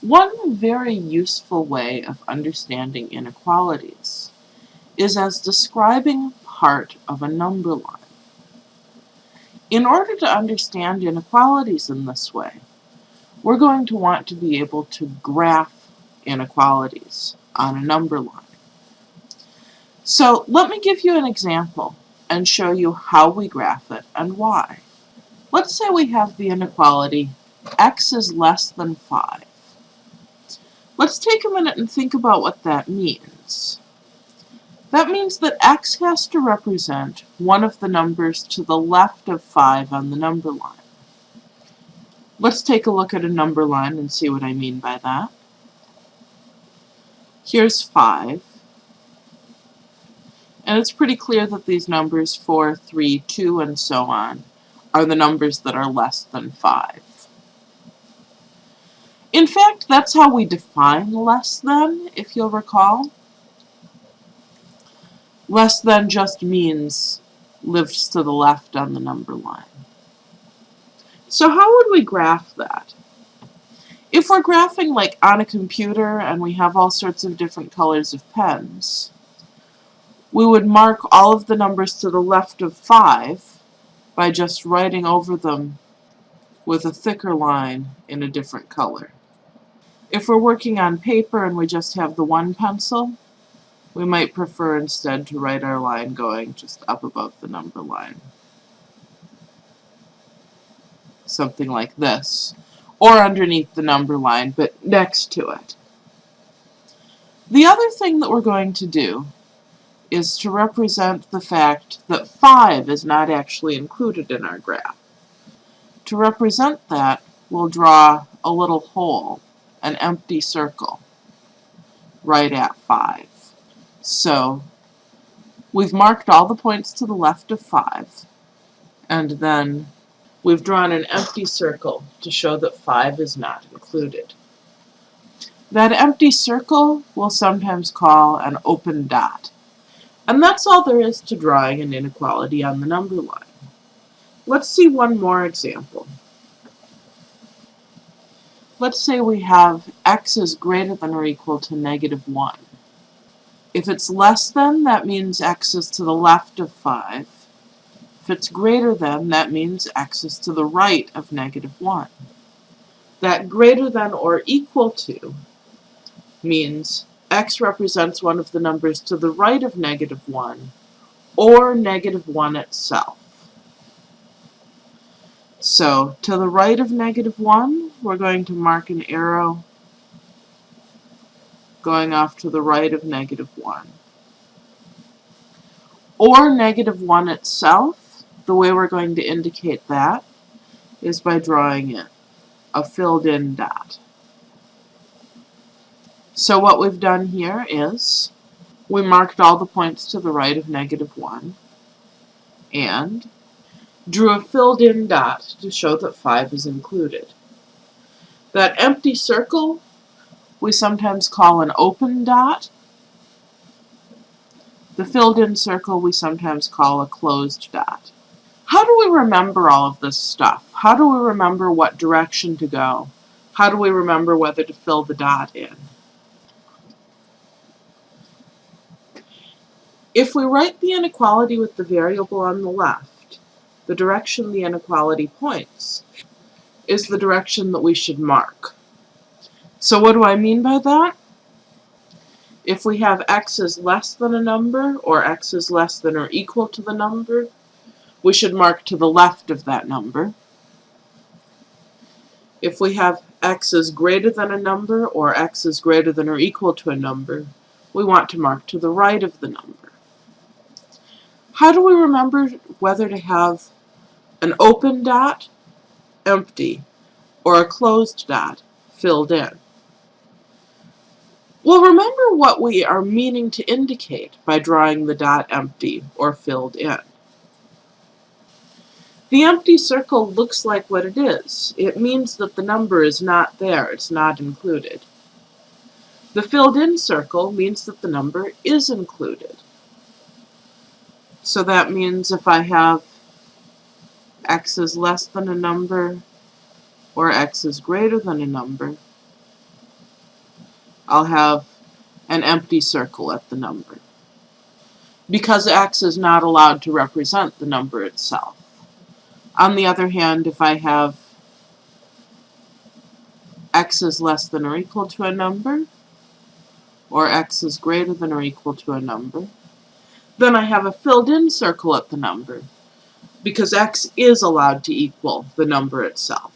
One very useful way of understanding inequalities is as describing part of a number line. In order to understand inequalities in this way, we're going to want to be able to graph inequalities on a number line. So let me give you an example and show you how we graph it and why. Let's say we have the inequality x is less than 5. Let's take a minute and think about what that means. That means that x has to represent one of the numbers to the left of 5 on the number line. Let's take a look at a number line and see what I mean by that. Here's 5. And it's pretty clear that these numbers 4, 3, 2, and so on are the numbers that are less than 5. In fact, that's how we define less than, if you'll recall. Less than just means lives to the left on the number line. So how would we graph that? If we're graphing like on a computer and we have all sorts of different colors of pens, we would mark all of the numbers to the left of 5 by just writing over them with a thicker line in a different color. If we're working on paper and we just have the one pencil, we might prefer instead to write our line going just up above the number line. Something like this. Or underneath the number line, but next to it. The other thing that we're going to do is to represent the fact that 5 is not actually included in our graph. To represent that, we'll draw a little hole, an empty circle, right at 5. So we've marked all the points to the left of 5, and then we've drawn an empty circle to show that 5 is not included. That empty circle we'll sometimes call an open dot. And that's all there is to drawing an inequality on the number line. Let's see one more example. Let's say we have x is greater than or equal to negative 1. If it's less than, that means x is to the left of 5. If it's greater than, that means x is to the right of negative 1. That greater than or equal to means x represents one of the numbers to the right of negative 1, or negative 1 itself. So, to the right of negative 1, we're going to mark an arrow going off to the right of negative 1. Or negative 1 itself, the way we're going to indicate that is by drawing it, a filled in dot. So what we've done here is we marked all the points to the right of negative 1 and drew a filled in dot to show that 5 is included. That empty circle we sometimes call an open dot. The filled in circle we sometimes call a closed dot. How do we remember all of this stuff? How do we remember what direction to go? How do we remember whether to fill the dot in? If we write the inequality with the variable on the left, the direction the inequality points is the direction that we should mark. So what do I mean by that? If we have x is less than a number, or x is less than or equal to the number, we should mark to the left of that number. If we have x is greater than a number, or x is greater than or equal to a number, we want to mark to the right of the number. How do we remember whether to have an open dot, empty, or a closed dot, filled in? Well, remember what we are meaning to indicate by drawing the dot empty or filled in. The empty circle looks like what it is. It means that the number is not there, it's not included. The filled in circle means that the number is included. So that means if I have x is less than a number or x is greater than a number, I'll have an empty circle at the number. Because x is not allowed to represent the number itself. On the other hand, if I have x is less than or equal to a number, or x is greater than or equal to a number, then I have a filled in circle at the number, because x is allowed to equal the number itself.